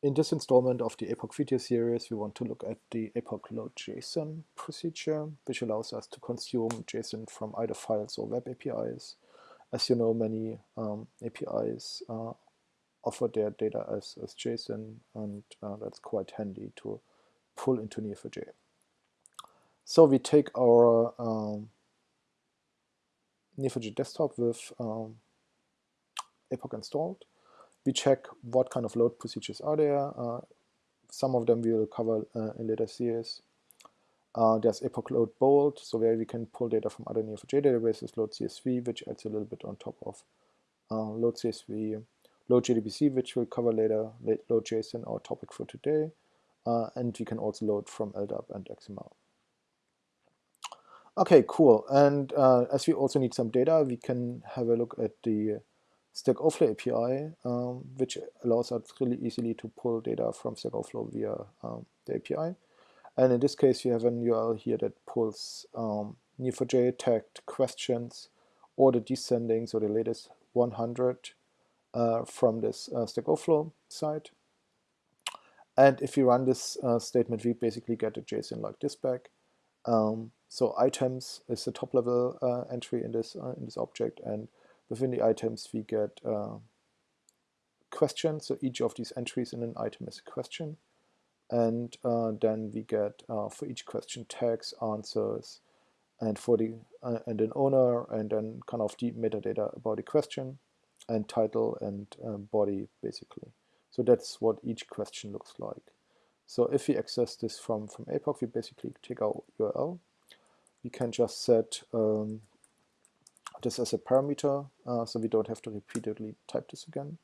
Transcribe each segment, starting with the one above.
In this installment of the APOC video series, we want to look at the APOC load JSON procedure, which allows us to consume JSON from either files or web APIs. As you know, many um, APIs uh, offer their data as, as JSON, and uh, that's quite handy to pull into Neo4j. So we take our um, Neo4j desktop with um, APOC installed, we check what kind of load procedures are there. Uh, some of them we will cover uh, in later series. Uh, there's apoc load bolt, so where we can pull data from other Neo4j databases, load CSV, which adds a little bit on top of uh, load CSV, load JDBC, which we'll cover later, load JSON, our topic for today, uh, and we can also load from LDAP and XML. Okay, cool. And uh, as we also need some data, we can have a look at the Stack Overflow API, um, which allows us really easily to pull data from Stack Overflow via um, the API. And in this case, we have an URL here that pulls um, Neo4j tagged questions or the descending, so the latest 100 uh, from this uh, Stack Overflow site. And if we run this uh, statement, we basically get a JSON like this back. Um, so items is the top level uh, entry in this uh, in this object, and Within the items we get uh, questions, so each of these entries in an item is a question. And uh, then we get uh, for each question tags, answers, and for the uh, and an owner, and then kind of the metadata about the question, and title and uh, body basically. So that's what each question looks like. So if we access this from from APOC, we basically take our URL. We can just set um, this as a parameter uh, so we don't have to repeatedly type this again.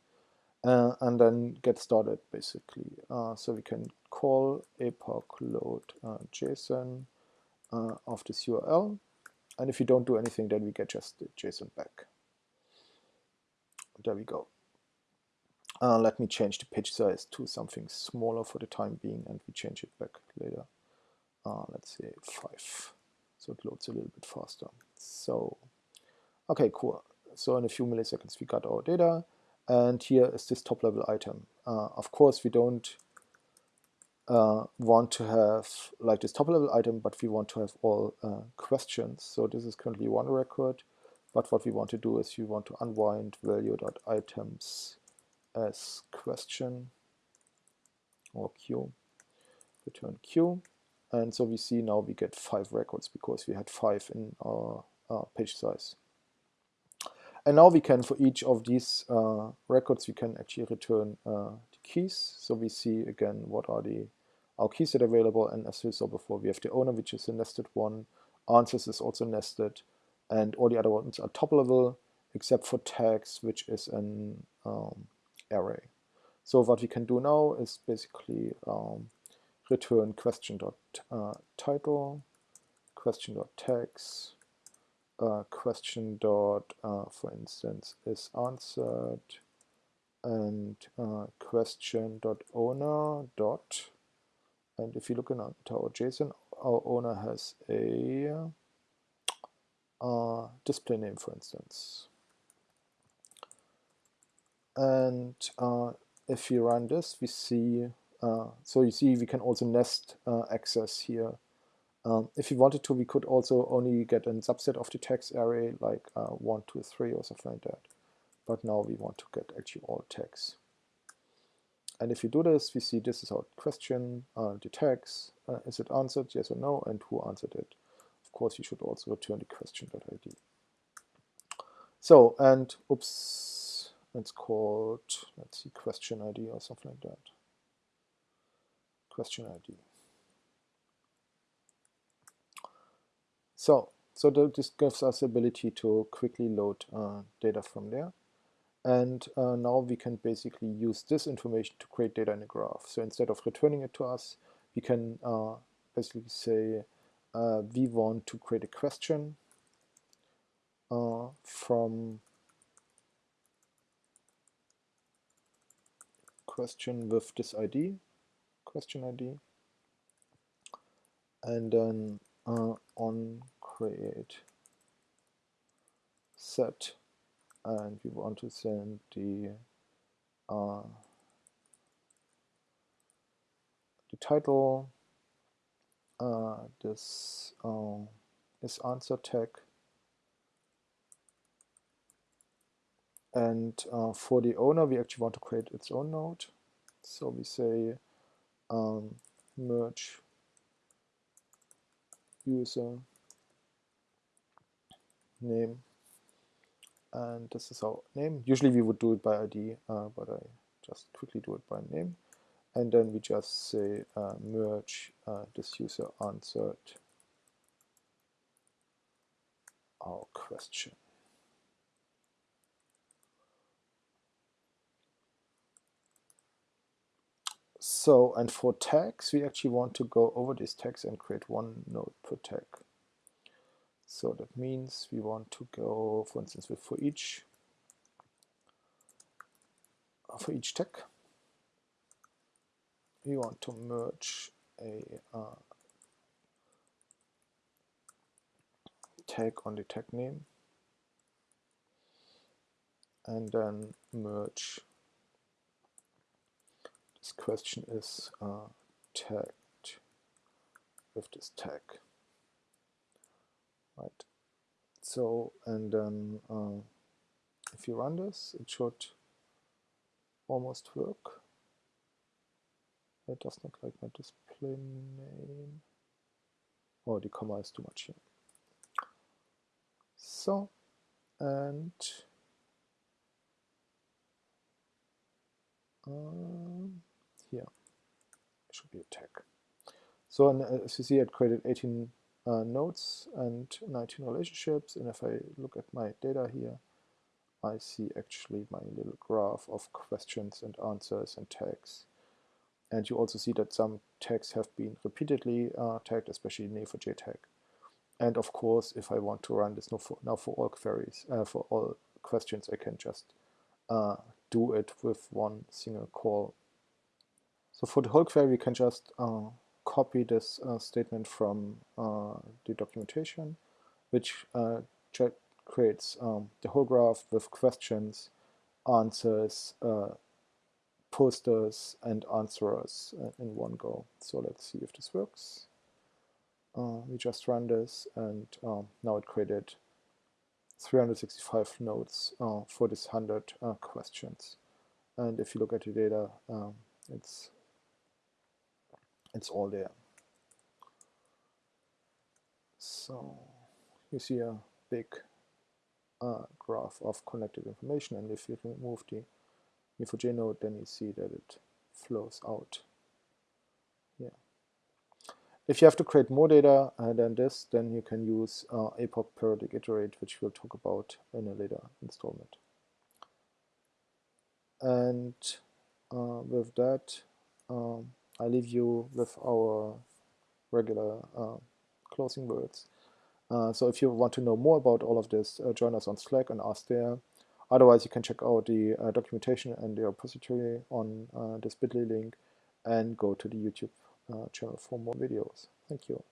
Uh, and then get started basically. Uh, so we can call apoc load uh, json uh, of this url and if you don't do anything then we get just the json back. There we go. Uh, let me change the page size to something smaller for the time being and we change it back later. Let's say 5 so it loads a little bit faster. So Okay, cool. So in a few milliseconds we got our data and here is this top level item. Uh, of course we don't uh, want to have like this top level item but we want to have all uh, questions. So this is currently one record but what we want to do is we want to unwind value.items as question or q return q and so we see now we get five records because we had five in our page size. And now we can, for each of these uh, records, we can actually return uh, the keys. So we see again what are the our keys that are available. And as we saw before, we have the owner, which is a nested one. Answers is also nested. And all the other ones are top level, except for tags, which is an um, array. So what we can do now is basically um, return question dot uh, title, question dot tags, uh, question dot, uh, for instance, is answered and uh, question dot owner dot and if you look into our JSON, our owner has a uh, display name, for instance. And uh, if we run this, we see, uh, so you see we can also nest uh, access here um, if we wanted to, we could also only get a subset of the text array, like uh, 1, 2, 3 or something like that. But now we want to get actually all tags. And if we do this, we see this is our question, uh, the tags, uh, is it answered, yes or no, and who answered it. Of course, you should also return the question.id. So, and, oops, it's called, let's see, question ID or something like that. Question ID. So, so this gives us the ability to quickly load uh, data from there. And uh, now we can basically use this information to create data in a graph. So instead of returning it to us, we can uh, basically say uh, we want to create a question uh, from question with this ID, question ID, and then uh, on create set and we want to send the uh, the title, uh, this uh, is answer tag, and uh, for the owner we actually want to create its own node. So we say um, merge user name and this is our name. Usually we would do it by ID, uh, but I just quickly do it by name. And then we just say uh, merge uh, this user answered our question. So, and for tags, we actually want to go over these tags and create one node per tag. So that means we want to go, for instance, with for each for each tag, we want to merge a uh, tag on the tag name and then merge. This question is uh, tagged with this tag right. So and then uh, if you run this it should almost work. It does not like my display name. Oh the comma is too much here. So and um, here. Should be a tag. So and, uh, as you see it created 18 uh, nodes and 19 relationships and if I look at my data here I see actually my little graph of questions and answers and tags. And you also see that some tags have been repeatedly uh, tagged especially Neo4j tag. And of course if I want to run this now for, now for all queries uh, for all questions I can just uh, do it with one single call. So for the whole query we can just uh, copy this uh, statement from uh, the documentation, which uh, creates um, the whole graph with questions, answers, uh, posters, and answerers uh, in one go. So let's see if this works. Uh, we just run this, and um, now it created 365 nodes for this 100 questions. And if you look at the data, um, it's it's all there. So you see a big uh, graph of connected information and if you remove the Neo4j node then you see that it flows out. Yeah. If you have to create more data uh, than this then you can use uh, APOC periodic iterate which we'll talk about in a later installment. And uh, with that um, I leave you with our regular uh, closing words. Uh, so if you want to know more about all of this, uh, join us on Slack and ask there. Otherwise, you can check out the uh, documentation and the repository on uh, this bit.ly link and go to the YouTube uh, channel for more videos. Thank you.